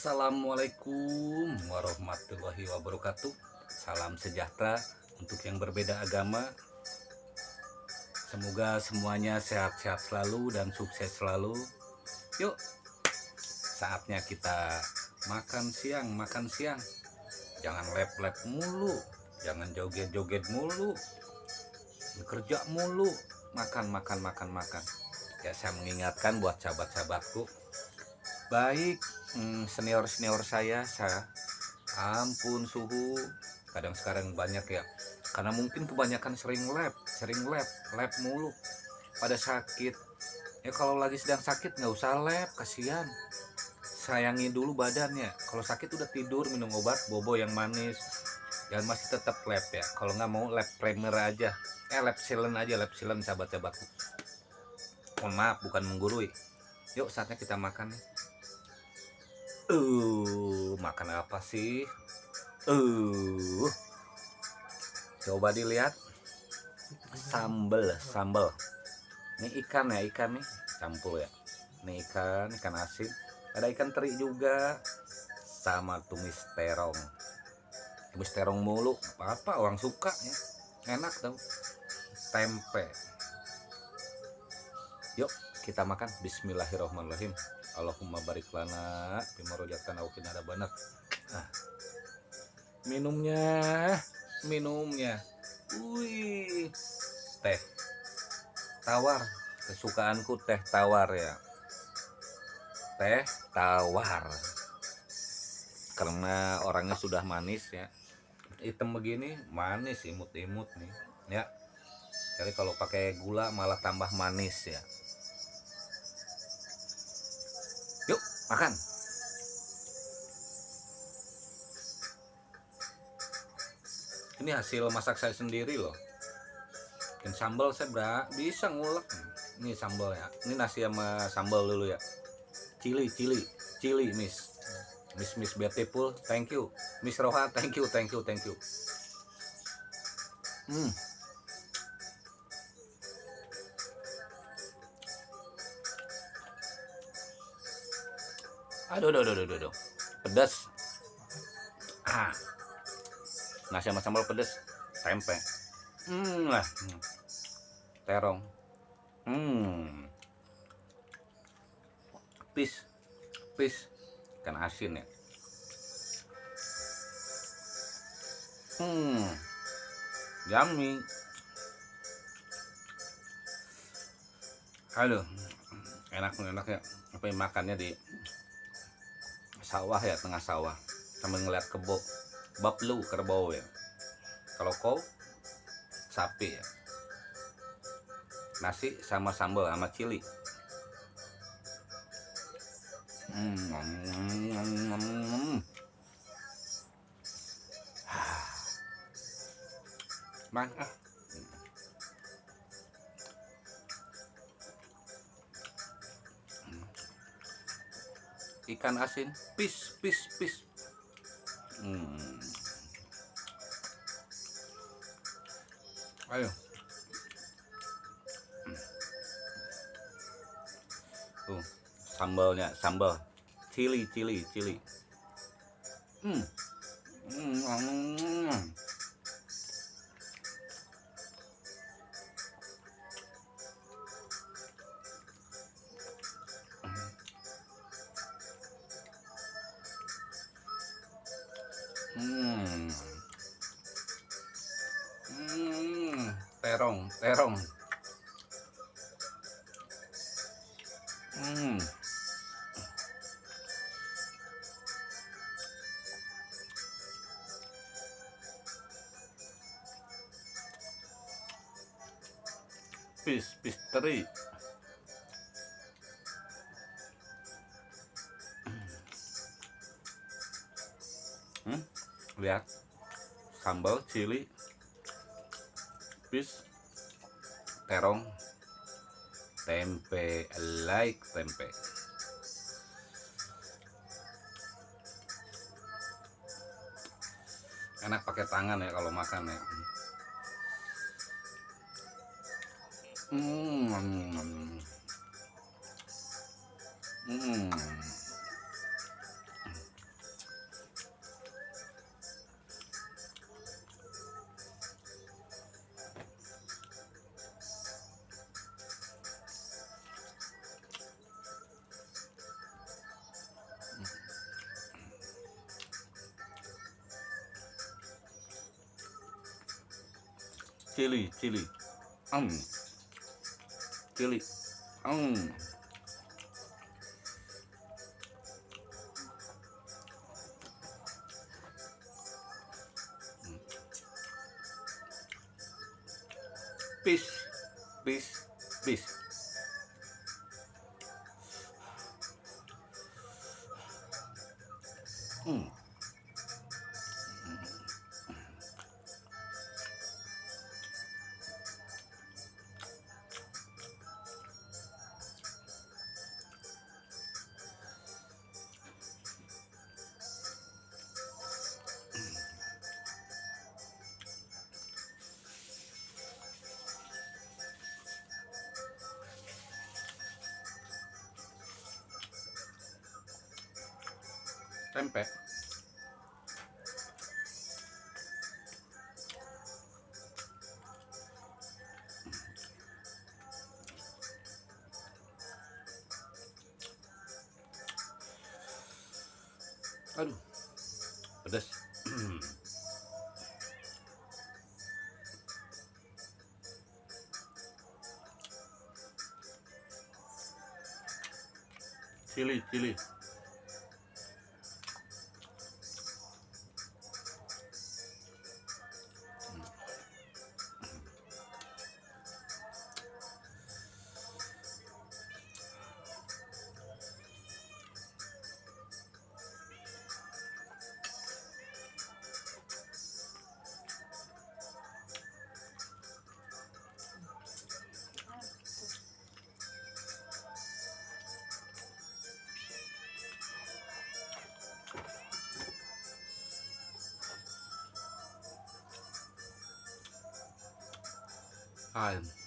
Assalamualaikum warahmatullahi wabarakatuh. Salam sejahtera untuk yang berbeda agama. Semoga semuanya sehat-sehat selalu dan sukses selalu. Yuk Saatnya kita makan siang, makan siang. Jangan lep-lep mulu Jangan joget-joget mulu Bekerja mulu Makan, makan, makan, makan. Ya saya mengingatkan buat sahabat-sahabatku baik senior-senior saya saya ampun suhu. Kadang sekarang banyak ya. Karena mungkin kebanyakan sering lab sering lab lab mulu. Pada sakit. Ya kalau lagi sedang sakit nggak usah lab kasihan. Sayangi dulu badannya. Kalau sakit udah tidur minum obat bobo yang manis. Dan masih tetap lab ya. Kalau nggak mau lab primer aja. Eh lab silent aja lab silent sahabat-sahabatku. Mohon maaf bukan menggurui. Yuk saatnya kita makan nih Uh, makan apa sih? Uh. Coba dilihat. Sambel, sambel. Ini ikan ya, ikan nih. Campur ya. Ini ikan, ikan asin. Ada ikan teri juga. Sama tumis terong. Tumis terong mulu. Apa-apa orang suka ya. Enak tau. Tempe. Yuk, kita makan. Bismillahirrahmanirrahim. Allahumma barik lana bima rojatan au ada banat ah. minumnya minumnya. Wih. Teh tawar. Kesukaanku teh tawar ya. Teh tawar. Karena orangnya sudah manis ya. Hitam begini manis imut-imut nih. Ya. Jadi kalau pakai gula malah tambah manis ya makan. Ini hasil masak saya sendiri loh. Dan sambal saya bra bisa ngulek. Ini sambal ya. Ini nasi sama sambal dulu ya. Cili cili cili miss. Miss miss beautiful. Thank you. Miss roha thank you thank you thank you. Hmm aduh aduh aduh aduh, aduh. pedas ah. Nasi sama sambal pedas tempe. Hmm lah. Terong. Hmm. Pis. Pis. Ikan asin ya. Hmm. Yummy. Aduh. Enak enak ya. Apa yang makannya di sawah ya tengah sawah. Sambil ngeliat kebo lu kerbau ya. Kalau kau sapi ya. Nasi sama sambal sama cili. Hmm, mm, mm, mm, ah. Ikan asin pis pis pis hmm. ayo tuh sambalnya sambal cili cili cili hmm. Hmm. Hmm. Hmm, terong, terong. Hmm. Pis, pis teri. Lihat. Sambal cili bis terong tempe like tempe. Enak pakai tangan ya kalau makan ya. Hmm. Hmm cili cili um cili um peace peace peace Hmm. Tempe. Aduh pedas cili cili time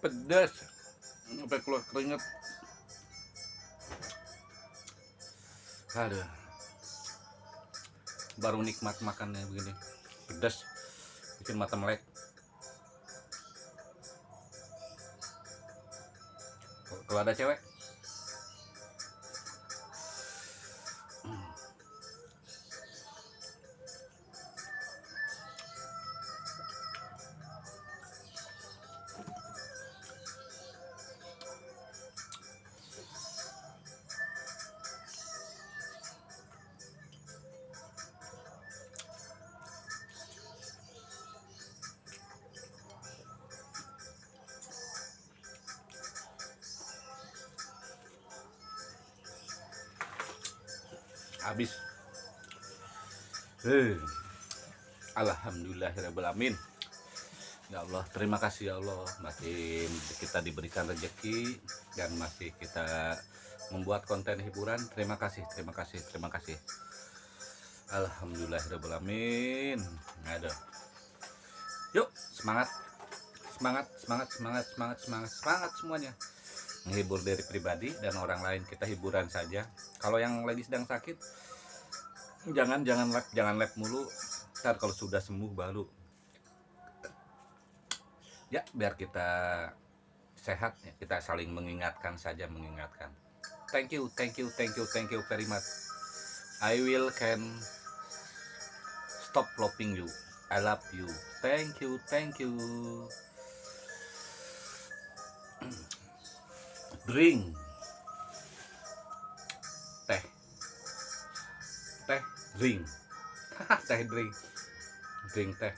pedas. Sampai keluar keringet aduh. Baru nikmat makannya begini. Pedas. Bikin mata melek. Kalau ada cewek habis. Eh Alhamdulillahirrahmanirrahim Ya Allah terima kasih ya Allah. Masih kita diberikan rezeki dan masih kita membuat konten hiburan. Terima kasih terima kasih terima kasih. Alhamdulillahirrahmanirrahim ada yuk semangat. Semangat semangat semangat semangat semangat semangat semuanya. Menghibur diri pribadi dan orang lain. Kita hiburan saja kalau yang lagi sedang sakit jangan jangan lab jangan lab mulu. Ntar kalau sudah sembuh baru. Ya biar kita sehat ya kita saling mengingatkan saja mengingatkan. Thank you thank you thank you thank you very much. I will can stop loving you. I love you. Thank you thank you. Drink teh drink. Teh drink. Drink teh.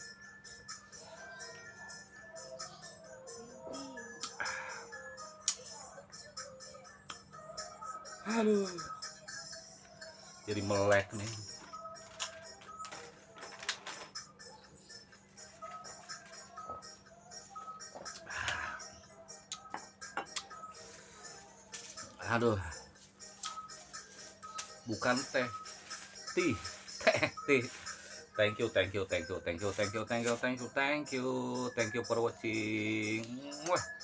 Aduh. Jadi melek nih. Aduh. Bukan teh thank you thank you thank you thank you thank you thank you thank you thank you thank you for watching.